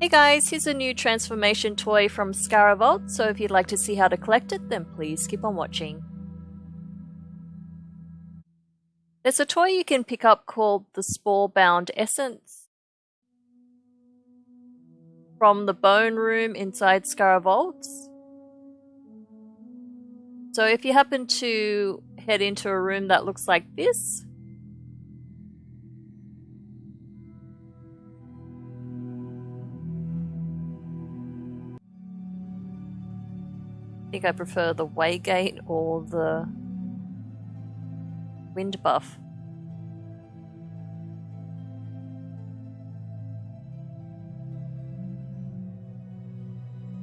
Hey guys, here's a new transformation toy from Scaravault, so if you'd like to see how to collect it, then please keep on watching. There's a toy you can pick up called the Spore Bound Essence from the Bone Room inside Scaravault. So if you happen to head into a room that looks like this, think I prefer the Waygate or the Wind Buff.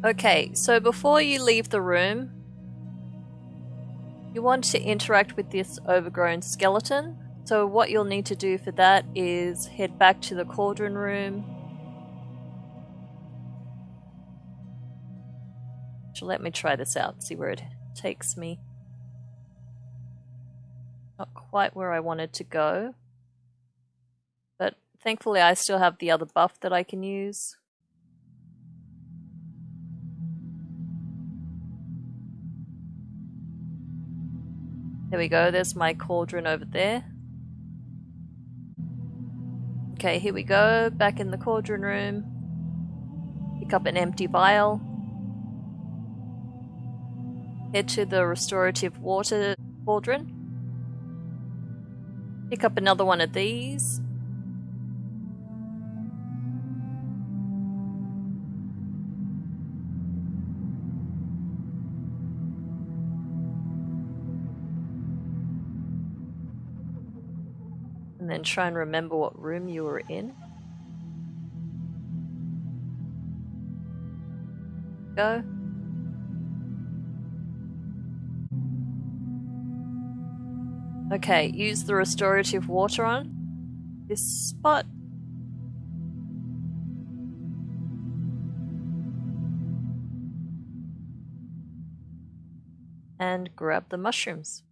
Okay, so before you leave the room, you want to interact with this overgrown skeleton. So what you'll need to do for that is head back to the cauldron room, Let me try this out, see where it takes me. Not quite where I wanted to go. But thankfully I still have the other buff that I can use. There we go, there's my cauldron over there. Okay, here we go, back in the cauldron room. Pick up an empty vial. Head to the restorative water cauldron. Pick up another one of these. And then try and remember what room you were in. Go. Okay, use the restorative water on this spot. And grab the mushrooms.